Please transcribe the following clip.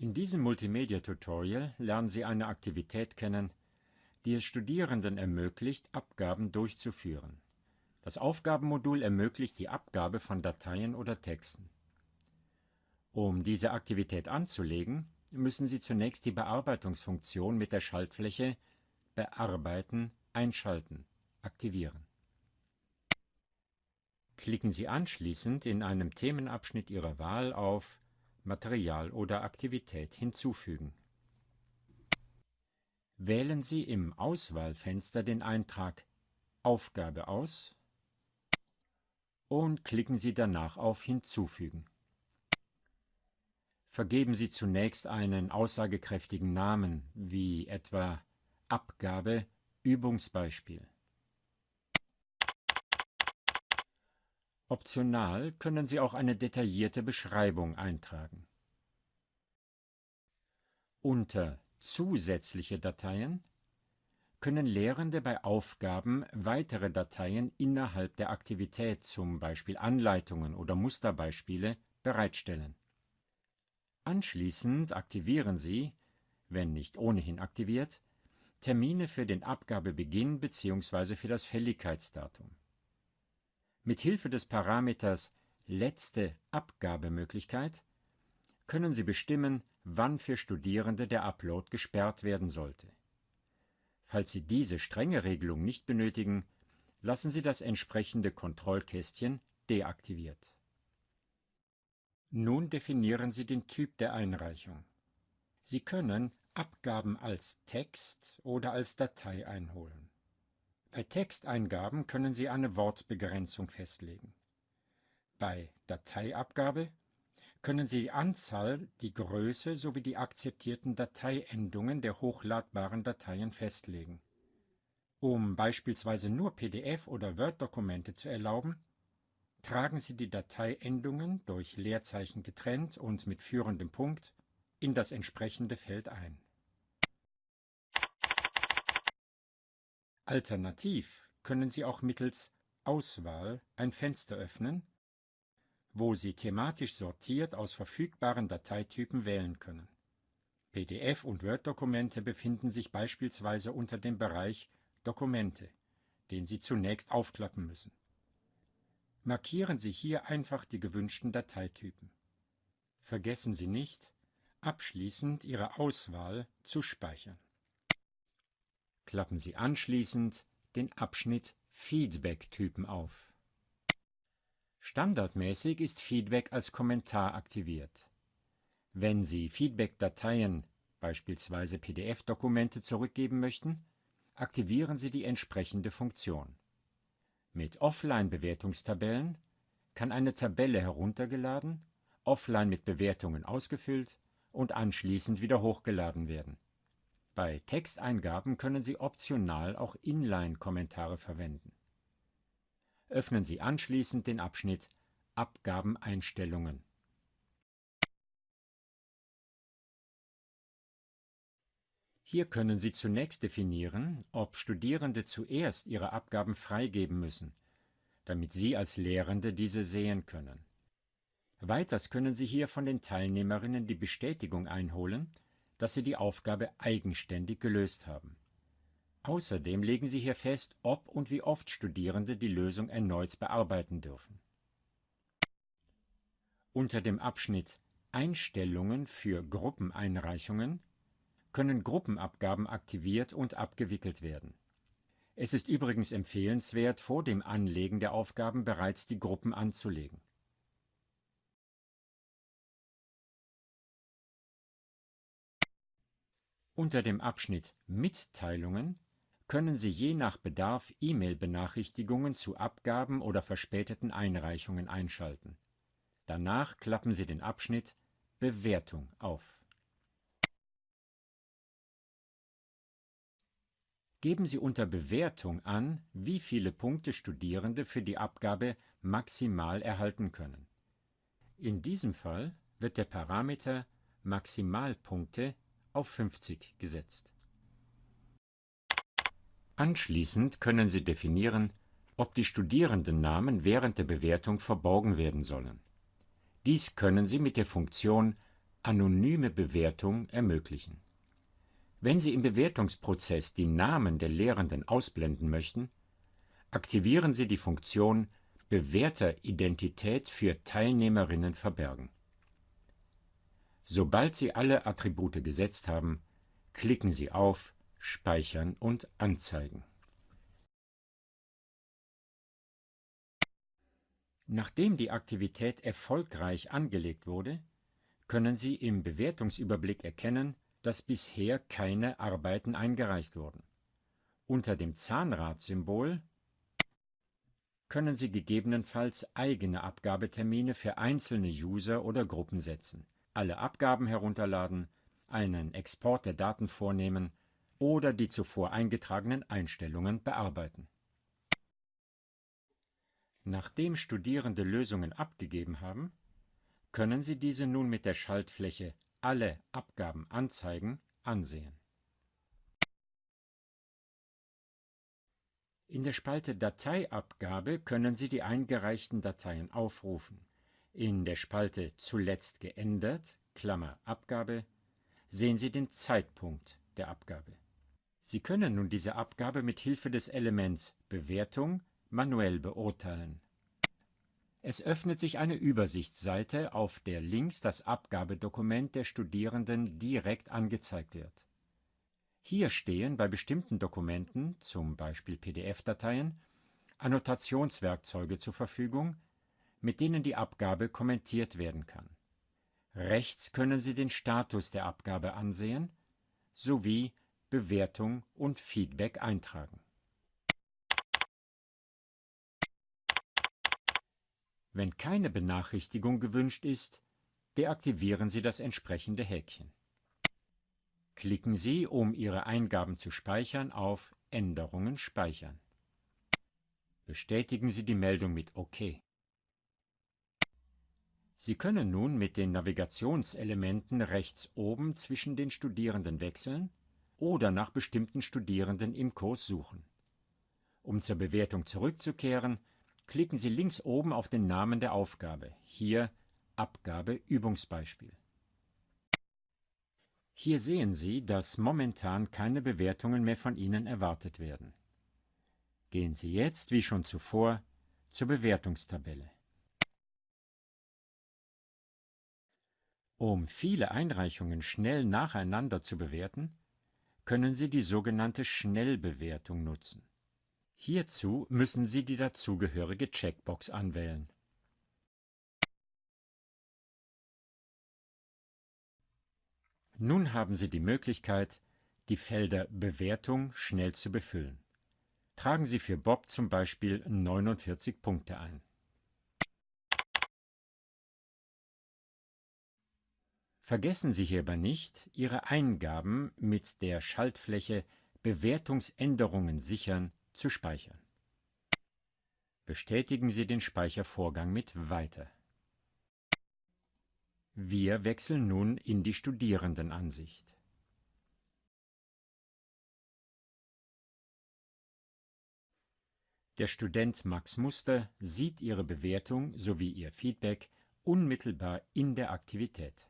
In diesem Multimedia-Tutorial lernen Sie eine Aktivität kennen, die es Studierenden ermöglicht, Abgaben durchzuführen. Das Aufgabenmodul ermöglicht die Abgabe von Dateien oder Texten. Um diese Aktivität anzulegen, müssen Sie zunächst die Bearbeitungsfunktion mit der Schaltfläche Bearbeiten einschalten aktivieren. Klicken Sie anschließend in einem Themenabschnitt Ihrer Wahl auf Material oder Aktivität hinzufügen. Wählen Sie im Auswahlfenster den Eintrag Aufgabe aus und klicken Sie danach auf Hinzufügen. Vergeben Sie zunächst einen aussagekräftigen Namen, wie etwa Abgabe Übungsbeispiel. Optional können Sie auch eine detaillierte Beschreibung eintragen. Unter Zusätzliche Dateien können Lehrende bei Aufgaben weitere Dateien innerhalb der Aktivität, zum Beispiel Anleitungen oder Musterbeispiele, bereitstellen. Anschließend aktivieren Sie, wenn nicht ohnehin aktiviert, Termine für den Abgabebeginn bzw. für das Fälligkeitsdatum. Mit Hilfe des Parameters Letzte Abgabemöglichkeit können Sie bestimmen, wann für Studierende der Upload gesperrt werden sollte. Falls Sie diese strenge Regelung nicht benötigen, lassen Sie das entsprechende Kontrollkästchen deaktiviert. Nun definieren Sie den Typ der Einreichung. Sie können Abgaben als Text oder als Datei einholen. Bei Texteingaben können Sie eine Wortbegrenzung festlegen. Bei Dateiabgabe können Sie die Anzahl, die Größe sowie die akzeptierten Dateiendungen der hochladbaren Dateien festlegen. Um beispielsweise nur PDF- oder Word-Dokumente zu erlauben, tragen Sie die Dateiendungen durch Leerzeichen getrennt und mit führendem Punkt in das entsprechende Feld ein. Alternativ können Sie auch mittels Auswahl ein Fenster öffnen, wo Sie thematisch sortiert aus verfügbaren Dateitypen wählen können. PDF- und Word-Dokumente befinden sich beispielsweise unter dem Bereich Dokumente, den Sie zunächst aufklappen müssen. Markieren Sie hier einfach die gewünschten Dateitypen. Vergessen Sie nicht, abschließend Ihre Auswahl zu speichern. Klappen Sie anschließend den Abschnitt Feedback-Typen auf. Standardmäßig ist Feedback als Kommentar aktiviert. Wenn Sie Feedback-Dateien, beispielsweise PDF-Dokumente, zurückgeben möchten, aktivieren Sie die entsprechende Funktion. Mit Offline-Bewertungstabellen kann eine Tabelle heruntergeladen, offline mit Bewertungen ausgefüllt und anschließend wieder hochgeladen werden. Bei Texteingaben können Sie optional auch Inline-Kommentare verwenden. Öffnen Sie anschließend den Abschnitt Abgabeneinstellungen. Hier können Sie zunächst definieren, ob Studierende zuerst ihre Abgaben freigeben müssen, damit Sie als Lehrende diese sehen können. Weiters können Sie hier von den Teilnehmerinnen die Bestätigung einholen, dass sie die Aufgabe eigenständig gelöst haben. Außerdem legen Sie hier fest, ob und wie oft Studierende die Lösung erneut bearbeiten dürfen. Unter dem Abschnitt Einstellungen für Gruppeneinreichungen können Gruppenabgaben aktiviert und abgewickelt werden. Es ist übrigens empfehlenswert, vor dem Anlegen der Aufgaben bereits die Gruppen anzulegen. Unter dem Abschnitt Mitteilungen können Sie je nach Bedarf E-Mail-Benachrichtigungen zu Abgaben oder verspäteten Einreichungen einschalten. Danach klappen Sie den Abschnitt Bewertung auf. Geben Sie unter Bewertung an, wie viele Punkte Studierende für die Abgabe maximal erhalten können. In diesem Fall wird der Parameter Maximalpunkte auf 50 gesetzt. Anschließend können Sie definieren, ob die Studierendennamen während der Bewertung verborgen werden sollen. Dies können Sie mit der Funktion anonyme Bewertung ermöglichen. Wenn Sie im Bewertungsprozess die Namen der Lehrenden ausblenden möchten, aktivieren Sie die Funktion Bewerteridentität für Teilnehmerinnen verbergen. Sobald Sie alle Attribute gesetzt haben, klicken Sie auf Speichern und Anzeigen. Nachdem die Aktivität erfolgreich angelegt wurde, können Sie im Bewertungsüberblick erkennen, dass bisher keine Arbeiten eingereicht wurden. Unter dem Zahnradsymbol können Sie gegebenenfalls eigene Abgabetermine für einzelne User oder Gruppen setzen, alle Abgaben herunterladen, einen Export der Daten vornehmen oder die zuvor eingetragenen Einstellungen bearbeiten. Nachdem Studierende Lösungen abgegeben haben, können Sie diese nun mit der Schaltfläche Alle Abgaben anzeigen ansehen. In der Spalte Dateiabgabe können Sie die eingereichten Dateien aufrufen. In der Spalte Zuletzt geändert Klammer Abgabe sehen Sie den Zeitpunkt der Abgabe. Sie können nun diese Abgabe mit Hilfe des Elements Bewertung manuell beurteilen. Es öffnet sich eine Übersichtsseite, auf der links das Abgabedokument der Studierenden direkt angezeigt wird. Hier stehen bei bestimmten Dokumenten, zum Beispiel PDF-Dateien, Annotationswerkzeuge zur Verfügung, mit denen die Abgabe kommentiert werden kann. Rechts können Sie den Status der Abgabe ansehen sowie Bewertung und Feedback eintragen. Wenn keine Benachrichtigung gewünscht ist, deaktivieren Sie das entsprechende Häkchen. Klicken Sie, um Ihre Eingaben zu speichern, auf Änderungen speichern. Bestätigen Sie die Meldung mit OK. Sie können nun mit den Navigationselementen rechts oben zwischen den Studierenden wechseln oder nach bestimmten Studierenden im Kurs suchen. Um zur Bewertung zurückzukehren, klicken Sie links oben auf den Namen der Aufgabe, hier Abgabe Übungsbeispiel. Hier sehen Sie, dass momentan keine Bewertungen mehr von Ihnen erwartet werden. Gehen Sie jetzt, wie schon zuvor, zur Bewertungstabelle. Um viele Einreichungen schnell nacheinander zu bewerten, können Sie die sogenannte Schnellbewertung nutzen. Hierzu müssen Sie die dazugehörige Checkbox anwählen. Nun haben Sie die Möglichkeit, die Felder Bewertung schnell zu befüllen. Tragen Sie für Bob zum Beispiel 49 Punkte ein. Vergessen Sie hierbei nicht, Ihre Eingaben mit der Schaltfläche Bewertungsänderungen sichern zu speichern. Bestätigen Sie den Speichervorgang mit Weiter. Wir wechseln nun in die Studierendenansicht. Der Student Max Muster sieht Ihre Bewertung sowie Ihr Feedback unmittelbar in der Aktivität.